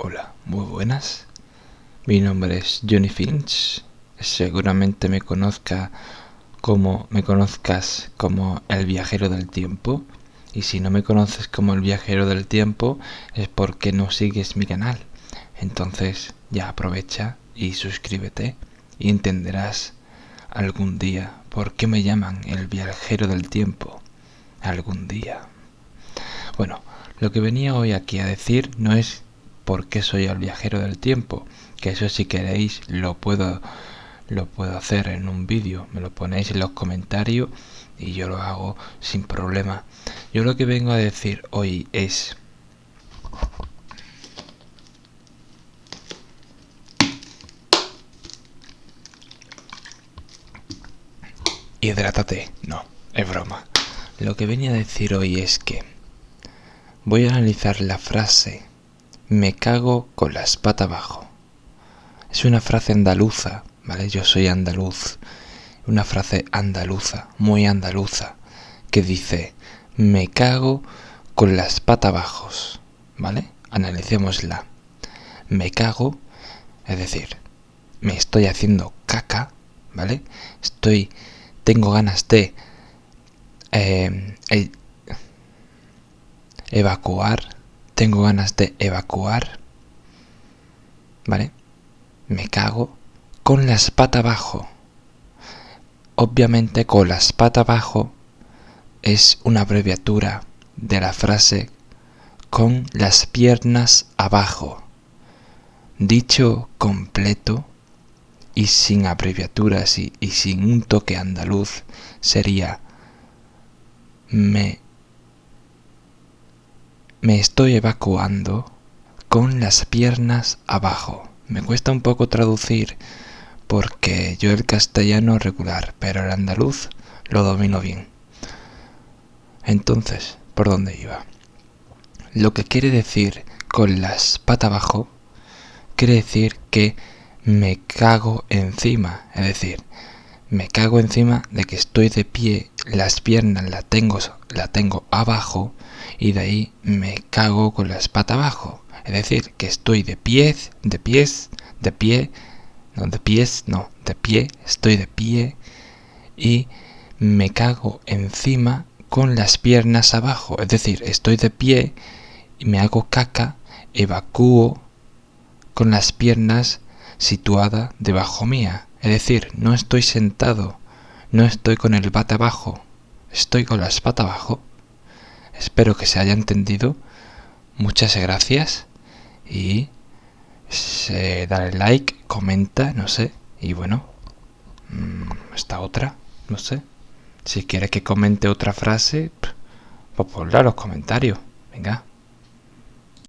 Hola, muy buenas. Mi nombre es Johnny Finch. Seguramente me conozca como me conozcas como el viajero del tiempo. Y si no me conoces como el viajero del tiempo es porque no sigues mi canal. Entonces ya aprovecha y suscríbete y entenderás algún día por qué me llaman el viajero del tiempo. Algún día. Bueno, lo que venía hoy aquí a decir no es por qué soy el viajero del tiempo, que eso si queréis lo puedo lo puedo hacer en un vídeo, me lo ponéis en los comentarios y yo lo hago sin problema. Yo lo que vengo a decir hoy es Hidrátate, no, es broma. Lo que venía a decir hoy es que voy a analizar la frase me cago con la espata abajo. Es una frase andaluza, ¿vale? Yo soy andaluz. Una frase andaluza, muy andaluza, que dice, me cago con la espata abajo, ¿vale? Analicémosla. Me cago, es decir, me estoy haciendo caca, ¿vale? Estoy, tengo ganas de eh, evacuar, tengo ganas de evacuar, ¿vale? Me cago con la espata abajo. Obviamente con la espata abajo es una abreviatura de la frase con las piernas abajo. Dicho completo y sin abreviaturas y, y sin un toque andaluz sería me me estoy evacuando con las piernas abajo. Me cuesta un poco traducir porque yo el castellano regular, pero el andaluz lo domino bien. Entonces, ¿por dónde iba? Lo que quiere decir con las patas abajo, quiere decir que me cago encima, es decir, me cago encima de que estoy de pie, las piernas las tengo, la tengo abajo y de ahí me cago con la espata abajo. Es decir, que estoy de pies, de pies, de pie, no de pies, no, de pie, estoy de pie y me cago encima con las piernas abajo. Es decir, estoy de pie y me hago caca, evacúo con las piernas situadas debajo mía. Es decir, no estoy sentado, no estoy con el bate abajo, estoy con la espata abajo. Espero que se haya entendido. Muchas gracias y se, dale like, comenta, no sé. Y bueno, mm, esta otra, no sé. Si quiere que comente otra frase, pues ponla en los comentarios. Venga.